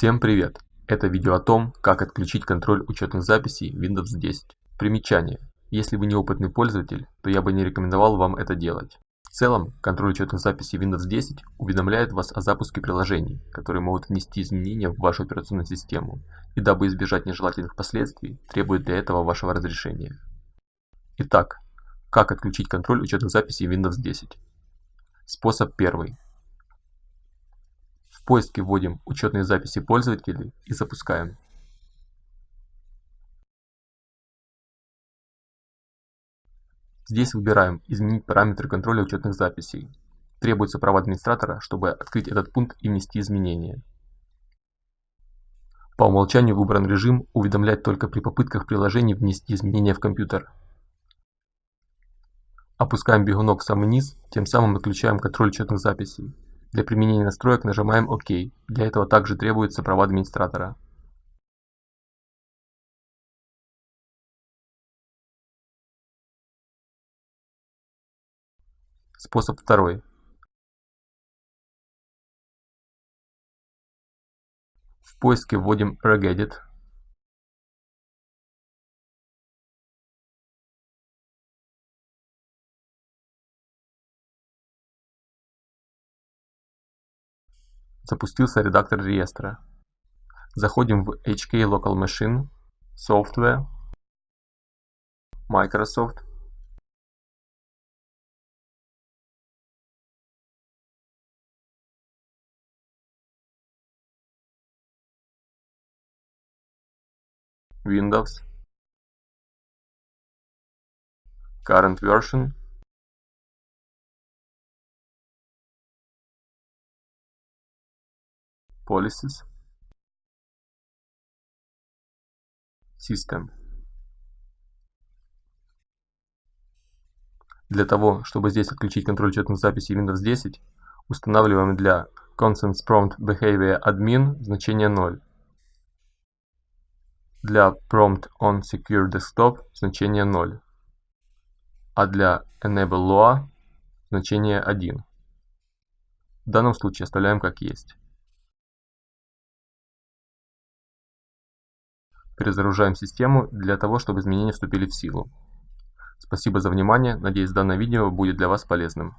Всем привет! Это видео о том, как отключить контроль учетных записей Windows 10. Примечание. Если вы неопытный пользователь, то я бы не рекомендовал вам это делать. В целом, контроль учетных записей Windows 10 уведомляет вас о запуске приложений, которые могут внести изменения в вашу операционную систему, и дабы избежать нежелательных последствий, требует для этого вашего разрешения. Итак, как отключить контроль учетных записей Windows 10? Способ первый. В поиске вводим учетные записи пользователей и запускаем. Здесь выбираем «Изменить параметры контроля учетных записей». Требуется право администратора, чтобы открыть этот пункт и внести изменения. По умолчанию выбран режим «Уведомлять только при попытках приложений внести изменения в компьютер». Опускаем бегунок в самый низ, тем самым отключаем контроль учетных записей. Для применения настроек нажимаем ОК. Для этого также требуется права администратора. Способ второй. В поиске вводим regedit Запустился редактор реестра. Заходим в HK Local Machine, Software, Microsoft. Windows. Current version Policies System Для того, чтобы здесь отключить контроль учетных записей Windows 10, устанавливаем для Consents Prompt Behavior Admin значение 0. Для Prompt on Secure Desktop значение 0. А для Enable Lua значение 1. В данном случае оставляем как есть. Перезагружаем систему для того, чтобы изменения вступили в силу. Спасибо за внимание, надеюсь данное видео будет для вас полезным.